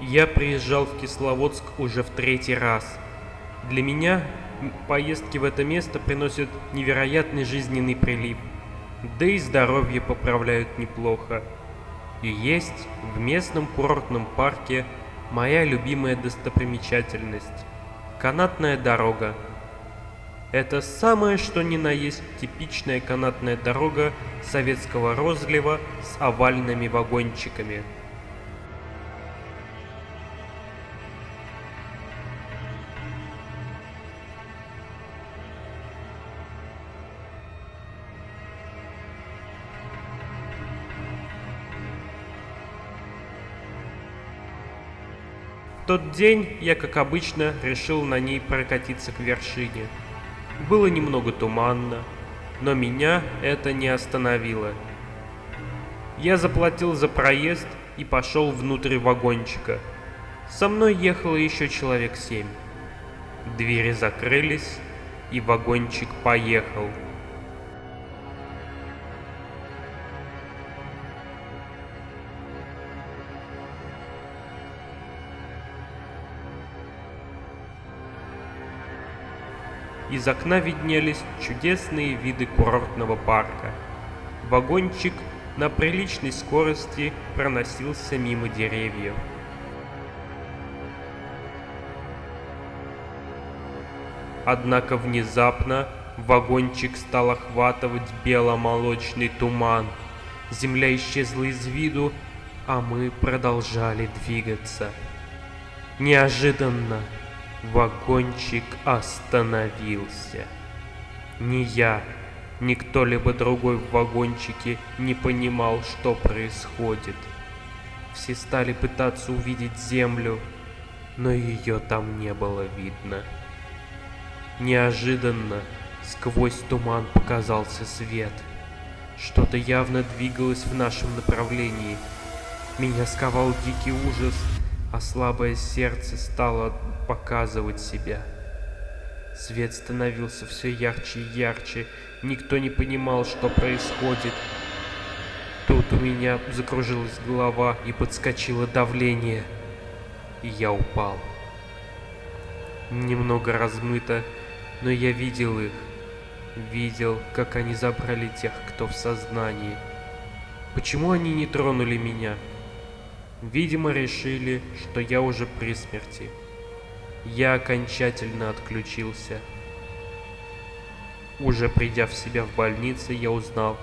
Я приезжал в Кисловодск уже в третий раз. Для меня поездки в это место приносят невероятный жизненный прилив. Да и здоровье поправляют неплохо. И есть в местном курортном парке моя любимая достопримечательность – канатная дорога. Это самое что ни на есть типичная канатная дорога советского розлива с овальными вагончиками – тот день я, как обычно, решил на ней прокатиться к вершине. Было немного туманно, но меня это не остановило. Я заплатил за проезд и пошел внутрь вагончика. Со мной ехало еще человек семь. Двери закрылись, и вагончик поехал. Из окна виднелись чудесные виды курортного парка. Вагончик на приличной скорости проносился мимо деревьев. Однако внезапно вагончик стал охватывать бело-молочный туман. Земля исчезла из виду, а мы продолжали двигаться. Неожиданно Вагончик остановился. Ни я, ни кто-либо другой в вагончике не понимал, что происходит. Все стали пытаться увидеть землю, но ее там не было видно. Неожиданно сквозь туман показался свет. Что-то явно двигалось в нашем направлении. Меня сковал дикий ужас, а слабое сердце стало показывать себя. Свет становился все ярче и ярче, никто не понимал, что происходит. Тут у меня закружилась голова и подскочило давление, и я упал. Немного размыто, но я видел их. Видел, как они забрали тех, кто в сознании. Почему они не тронули меня? Видимо, решили, что я уже при смерти. Я окончательно отключился. Уже придя в себя в больнице, я узнал,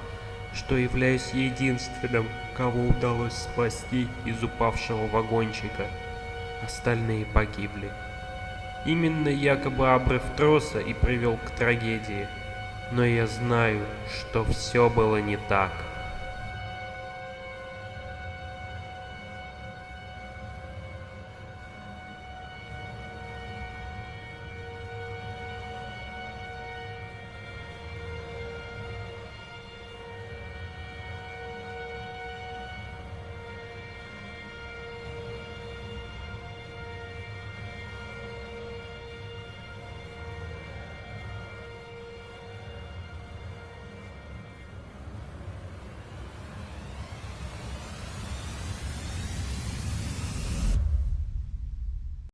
что являюсь единственным, кого удалось спасти из упавшего вагончика. Остальные погибли. Именно якобы обрыв троса и привел к трагедии. Но я знаю, что все было не так.